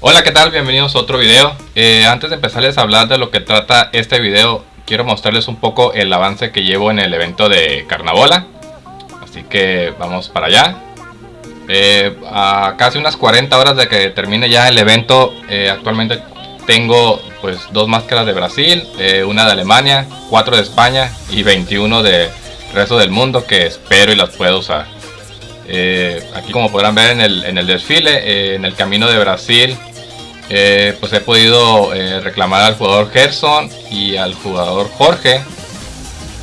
Hola, ¿qué tal? Bienvenidos a otro video. Eh, antes de empezarles a hablar de lo que trata este video, quiero mostrarles un poco el avance que llevo en el evento de Carnabola. Así que vamos para allá. Eh, a casi unas 40 horas de que termine ya el evento, eh, actualmente tengo pues dos máscaras de Brasil, una de Alemania, cuatro de España y 21 de resto del mundo que espero y las puedo usar. aquí como podrán ver en el, en el desfile, en el camino de Brasil eh, pues he podido eh, reclamar al jugador Gerson y al jugador Jorge.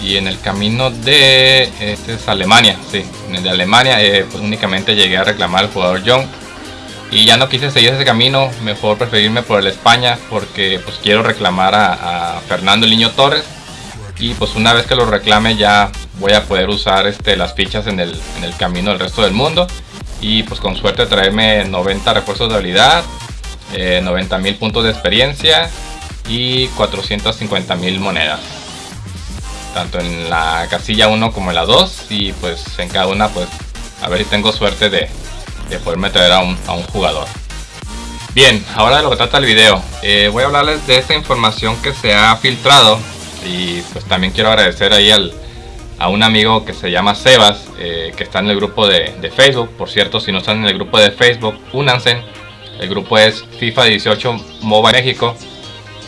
Y en el camino de este es Alemania, sí, en el de Alemania eh, pues únicamente llegué a reclamar al jugador John. Y ya no quise seguir ese camino, mejor preferirme por el España porque pues quiero reclamar a, Fernando Niño Torres. Y pues una vez que lo reclame ya voy a poder usar este, las fichas en el, en el camino del resto del mundo. Y pues con suerte traerme 90 refuerzos de habilidad, 90 eh, mil puntos de experiencia y 450 mil monedas. Tanto en la casilla 1 como en la 2 y pues en cada una pues a ver si tengo suerte de, de poderme traer a un, a un, jugador. Bien ahora de lo que trata el video. Eh, voy a hablarles de esta información que se ha filtrado y pues también quiero agradecer ahí al, a un amigo que se llama Sebas eh, que está en el grupo de, de, Facebook. Por cierto si no están en el grupo de Facebook únanse el grupo es FIFA 18 MOBA México,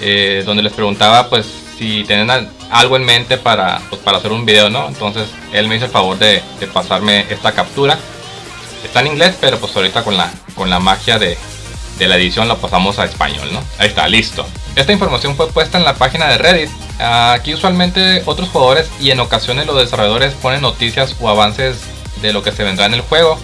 eh, donde les preguntaba pues si tienen algo en mente para, pues, para hacer un video, ¿no? Entonces él me hizo el favor de, pasarme esta captura. Está en inglés, pero pues ahorita con la, con la magia de, de la edición lo pasamos a español, ¿no? Ahí está, listo. Esta información fue puesta en la página de Reddit. Aquí usualmente otros jugadores y en ocasiones los desarrolladores ponen noticias o avances de lo que se vendrá en el juego.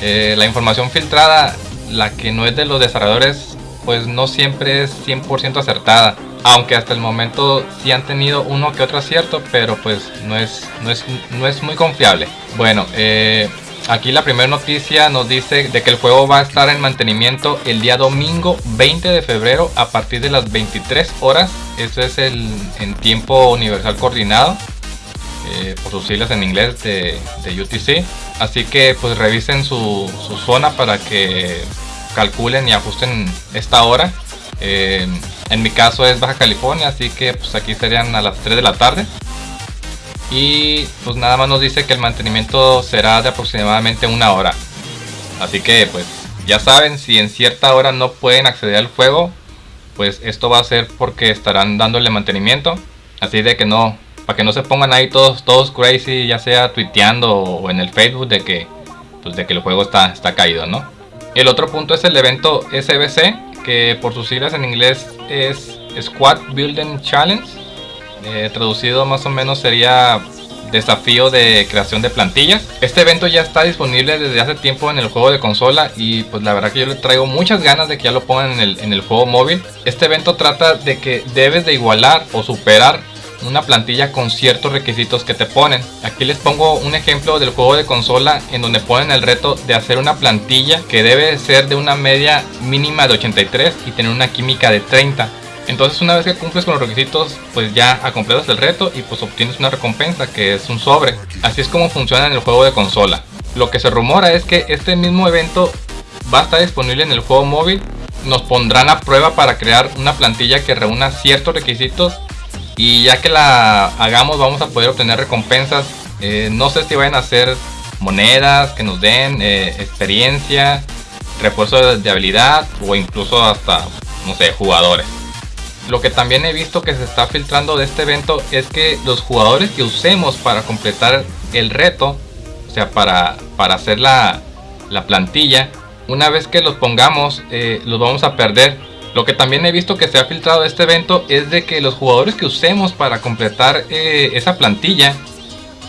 Eh, la información filtrada la que no es de los desarrolladores pues no siempre es 100% acertada. Aunque hasta el momento sí han tenido uno que otro acierto, pero pues no es, no es, no es muy confiable. Bueno, eh, aquí la primera noticia nos dice de que el juego va a estar en mantenimiento el día domingo 20 de febrero a partir de las 23 horas. Eso es el en tiempo universal coordinado. Eh, por sus siglas en inglés de, UTC. Así que pues revisen su, zona para que calculen y ajusten esta hora. Eh, en mi caso es Baja California, así que pues aquí serían a las 3 de la tarde. Y pues nada más nos dice que el mantenimiento será de aproximadamente una hora. Así que pues ya saben, si en cierta hora no pueden acceder al juego, pues esto va a ser porque estarán dándole mantenimiento. Así de que no, para que no se pongan ahí todos, todos crazy, ya sea tuiteando o en el Facebook de que, pues de que el juego está, está caído, ¿no? El otro punto es el evento SBC, que por sus siglas en inglés es Squad Building Challenge. Eh, traducido más o menos sería desafío de creación de plantillas. Este evento ya está disponible desde hace tiempo en el juego de consola y pues la verdad que yo le traigo muchas ganas de que ya lo pongan en el, en el juego móvil. Este evento trata de que debes de igualar o superar una plantilla con ciertos requisitos que te ponen. Aquí les pongo un ejemplo del juego de consola en donde ponen el reto de hacer una plantilla que debe ser de una media mínima de 83 y tener una química de 30. Entonces una vez que cumples con los requisitos, pues ya completas el reto y pues obtienes una recompensa que es un sobre. Así es como funciona en el juego de consola. Lo que se rumora es que este mismo evento va a estar disponible en el juego móvil. Nos pondrán a prueba para crear una plantilla que reúna ciertos requisitos y ya que la hagamos vamos a poder obtener recompensas. Eh, no sé si vayan a ser monedas que nos den eh, experiencia, refuerzo de, habilidad o incluso hasta, no sé, jugadores. Lo que también he visto que se está filtrando de este evento es que los jugadores que usemos para completar el reto, o sea, para, para hacer la, la plantilla, una vez que los pongamos, eh, los vamos a perder lo que también he visto que se ha filtrado este evento es de que los jugadores que usemos para completar eh, esa plantilla,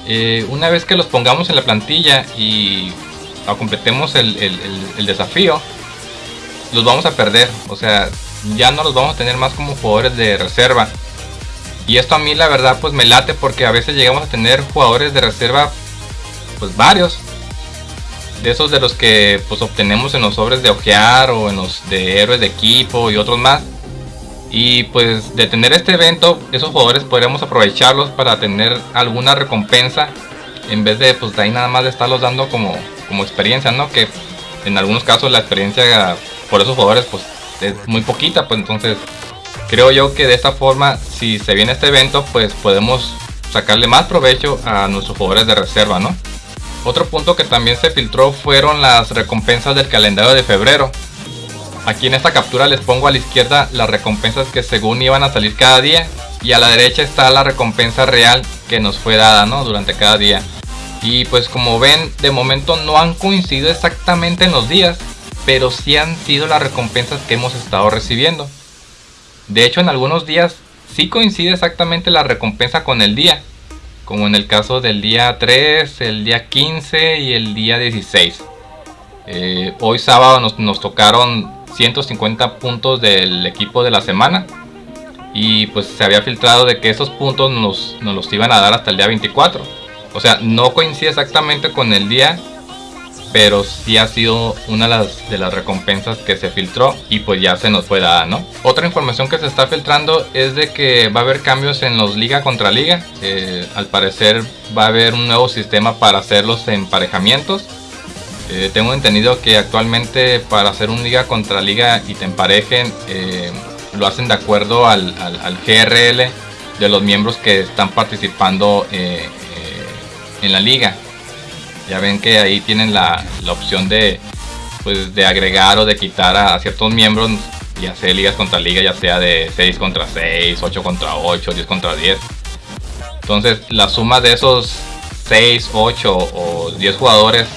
eh, una vez que los pongamos en la plantilla y completemos el, desafío, los vamos a perder. O sea, ya no los vamos a tener más como jugadores de reserva. Y esto a mí la verdad pues me late porque a veces llegamos a tener jugadores de reserva pues varios de esos de los que pues obtenemos en los sobres de ojear o en los de héroes de equipo y otros más. Y pues de tener este evento, esos jugadores podríamos aprovecharlos para tener alguna recompensa en vez de pues de ahí nada más de estarlos dando como, como experiencia, ¿no? Que en algunos casos la experiencia por esos jugadores pues es muy poquita, pues entonces creo yo que de esta forma, si se viene este evento, pues podemos sacarle más provecho a nuestros jugadores de reserva, ¿no? Otro punto que también se filtró fueron las recompensas del calendario de febrero. Aquí en esta captura les pongo a la izquierda las recompensas que según iban a salir cada día y a la derecha está la recompensa real que nos fue dada ¿no? durante cada día. Y pues como ven, de momento no han coincidido exactamente en los días, pero sí han sido las recompensas que hemos estado recibiendo. De hecho, en algunos días sí coincide exactamente la recompensa con el día, como en el caso del día 3, el día 15 y el día 16. Eh, hoy sábado nos, tocaron 150 puntos del equipo de la semana y pues se había filtrado de que esos puntos nos, nos los iban a dar hasta el día 24. O sea, no coincide exactamente con el día pero sí ha sido una de las, recompensas que se filtró y pues ya se nos fue dada, ¿no? Otra información que se está filtrando es de que va a haber cambios en los liga contra liga. Eh, al parecer va a haber un nuevo sistema para hacer los emparejamientos. Eh, tengo entendido que actualmente para hacer un liga contra liga y te emparejen eh, lo hacen de acuerdo al, GRL de los miembros que están participando en la liga ya ven que ahí tienen la, opción de, pues, de agregar o de quitar a, ciertos miembros y hacer ligas contra liga, ya sea de 6 contra 6, 8 contra 8, 10 contra 10. Entonces la suma de esos 6, 8 o 10 jugadores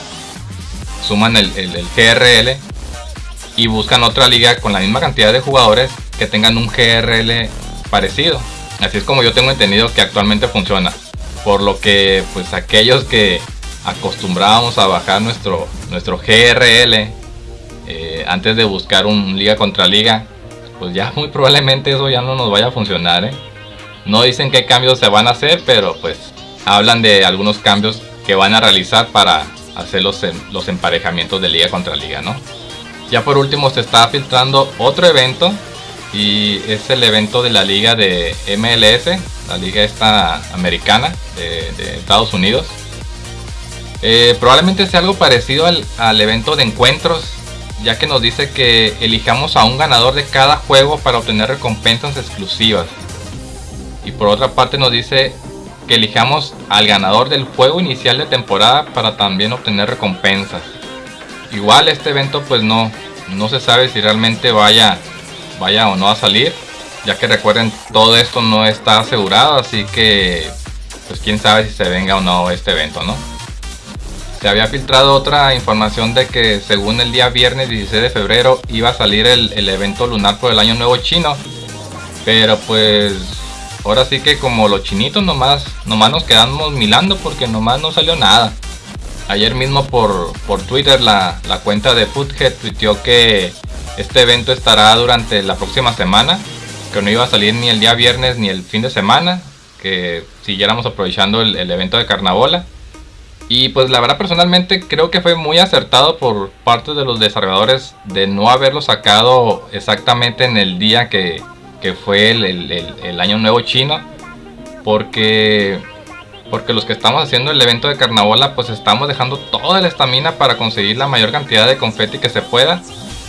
suman el, el, GRL y buscan otra liga con la misma cantidad de jugadores que tengan un GRL parecido. Así es como yo tengo entendido que actualmente funciona. Por lo que pues aquellos que acostumbrábamos a bajar nuestro, nuestro GRL eh, antes de buscar un liga contra liga, pues ya muy probablemente eso ya no nos vaya a funcionar. ¿eh? No dicen qué cambios se van a hacer, pero pues hablan de algunos cambios que van a realizar para hacer los, los emparejamientos de liga contra liga, ¿no? Ya por último se está filtrando otro evento y es el evento de la liga de MLS, la liga esta americana de Estados Unidos. Eh, probablemente sea algo parecido al, evento de encuentros, ya que nos dice que elijamos a un ganador de cada juego para obtener recompensas exclusivas. Y por otra parte nos dice que elijamos al ganador del juego inicial de temporada para también obtener recompensas. Igual este evento pues no, no se sabe si realmente vaya, vaya o no a salir, ya que recuerden todo esto no está asegurado, así que pues quién sabe si se venga o no este evento, ¿no? Se había filtrado otra información de que según el día viernes 16 de febrero iba a salir el, evento lunar por el año nuevo chino. Pero pues ahora sí que como los chinitos nomás, nomás nos quedamos milando porque nomás no salió nada. Ayer mismo por, por Twitter la, la cuenta de Foothead tuiteó que este evento estará durante la próxima semana. Que no iba a salir ni el día viernes ni el fin de semana. Que siguiéramos aprovechando el, el evento de Carnabola. Y pues la verdad personalmente creo que fue muy acertado por parte de los desarrolladores de no haberlo sacado exactamente en el día que, fue el, año nuevo chino. Porque, porque los que estamos haciendo el evento de carnavala pues estamos dejando toda la estamina para conseguir la mayor cantidad de confeti que se pueda.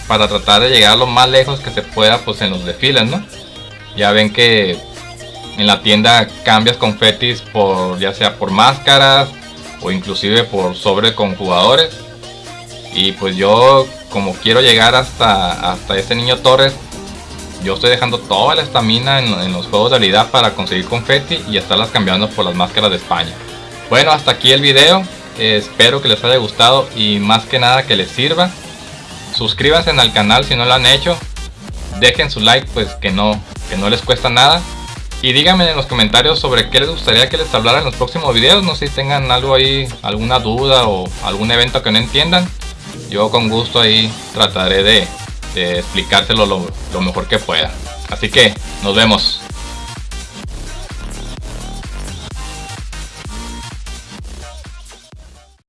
Para tratar de llegar lo más lejos que se pueda pues en los desfiles, ¿no? Ya ven que en la tienda cambias confetis por ya sea por máscaras, o inclusive por sobre con jugadores. Y pues yo como quiero llegar hasta, hasta ese niño Torres, yo estoy dejando toda la estamina en, los juegos de realidad para conseguir confeti y estarlas cambiando por las máscaras de España. Bueno, hasta aquí el video. espero que les haya gustado y más que nada que les sirva. Suscríbanse al canal si no lo han hecho. Dejen su like pues que no, que no les cuesta nada. Y díganme en los comentarios sobre qué les gustaría que les hablara en los próximos videos. No sé si tengan algo ahí, alguna duda o algún evento que no entiendan. Yo con gusto ahí trataré de, de explicárselo lo mejor que pueda. Así que nos vemos.